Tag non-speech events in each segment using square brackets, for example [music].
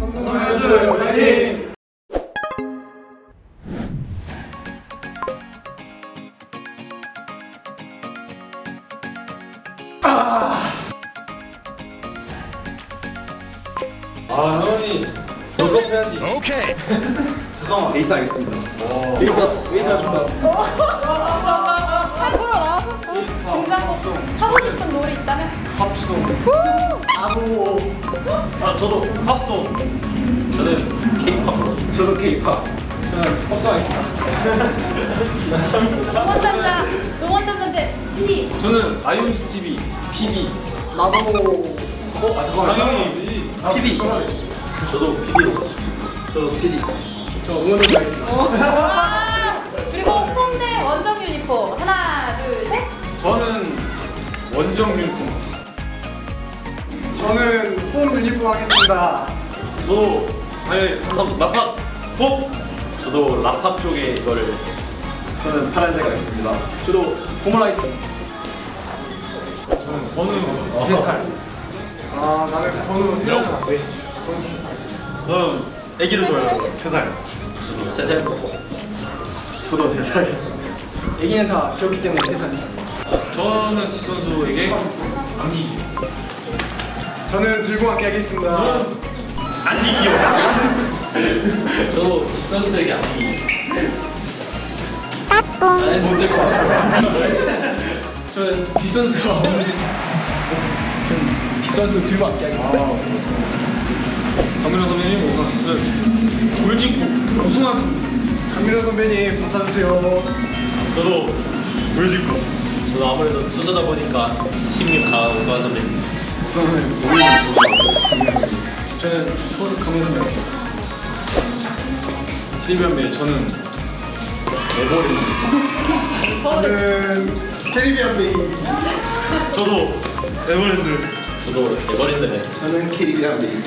삼성라이온즈 화이팅! 아 형이 볼컵 해야지 오케이. 잠깐만 데이트 하겠습니다 앞으로 나와서 등장곡 하고 싶은 노래 있다면? 팝송 아 저도 팝송 저는 케이팝. 저도 케이팝. 저는 팝송 하겠습니다. 응원단자 응원단자인데 PD 저는 아이온즈 TV PD 나도. 어? 아 잠깐만 당연히. PD 저도 PD로 저도 PD 저 응원을 하겠습니다. 그리고 홍대 원정 유니폼 원정 유니폼 저는 홈 유니폼 하겠습니다. 저도 당연히 삼성 라팝. 꼭 저도 라팝 쪽에 이거를. 저는 파란색 하겠습니다. 저도 고말 하겠습니다. 저는 번우 3살. 아 나는 번호 세살. 안돼 저는 애기를 좋아해요. 3살. 저도 3살? 저도 세살. 애기는 다 귀엽기 때문에 세살이 저는 지 선수에게 안기기 저는 들고 함께 하겠습니다. 안기기요. [laughs] 저도 지 선수에게 안기기 못될것 같아요. 저는 뒷선수가 없는 뒷선수 들고 함께 하겠습니다. 강민호 선배님 우선 저는 돌직구 우승하습니다. 강민호 선배님 받아주세요. 저도 돌직구 저도 아무래도 투수다 보니까 힘이 강한 우승한 선배님. 우선은 오히려 좋습니다 저는 포수 선배 하겠습니다 필변배 저는 에버랜드 저는 캐리비안 베이 저도 에버랜드 저도 에버랜드네. 저는 캐리비안 베이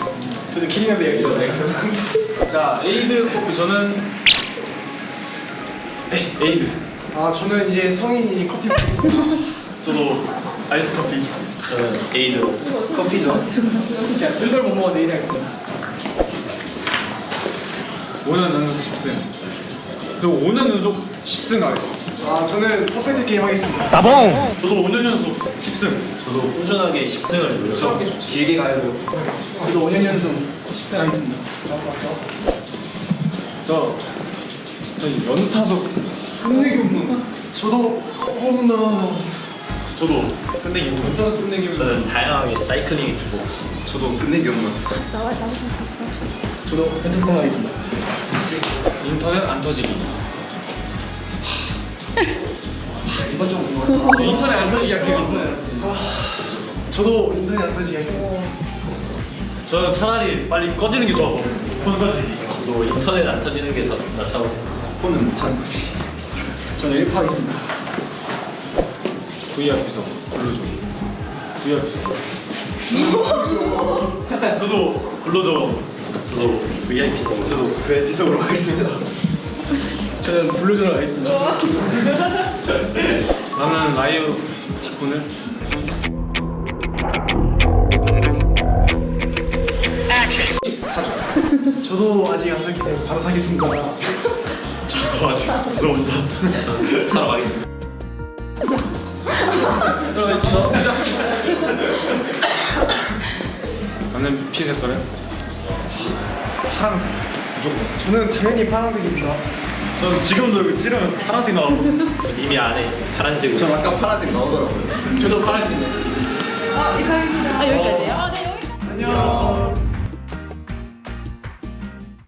저도 캐리비안 베이 하겠습니다 [laughs] 자 에이드 커피 저는 에, 에이드 아 저는 이제 성인이니 커피 먹겠습니다. [laughs] 저도 아이스 커피 저는 에이드로 커피죠. 제가 쓴 걸 못 먹어서 이래 하겠습니다. 5년 연속 10승. 저 5년 연속 10승 가겠습니다. 아 저는 퍼펙트 게임 하겠습니다. 저도 5년 연속 10승. 저도 꾸준하게 10승을 노려서 길게 가야죠 저도 5년 연속 10승 하겠습니다. 저, 저 연타석 끝내기 홈런 저도 홈런 저도 끝내기 홈런 연타석 끝내기 홈런 저는 다양하게 사이클링 주고. 저도 끝내기 홈런 저도 펜트스 홈런 하겠습니다. 인터넷 안 터지기. 이번 좀 궁금하다 저 인터넷 안 터지기 할게요. 저도 인터넷 안 터지게 하겠습니다. 저는 차라리 빨리 꺼지는 게 좋아서. 폰 꺼지기. 저도 인터넷 안 터지는 게 더 낫다고 폰은 못 찾는 거지 저는 1파 하겠습니다. VIP석 불러줘. VIP석 [laughs] 저도 불러줘. 저도 VIP 저도 그 에피소드로 가겠습니다. 저는 블루존을 하겠습니다. 나는 라이브 직분을. 저도 아직 안 샀기 때문에 바로 사겠습니다 저 아직 죄송합니다. 사러 가겠습니다. 나는 피 색깔은 파란색. 저는 당연히 파란색입니다. 전 지금도 이거 찌르면 파란색 나왔어 전 이미 안에 파란색 전 아까 파란색 나오더라고요. 저도 파란색인데 어 이상입니다. 아 여기까지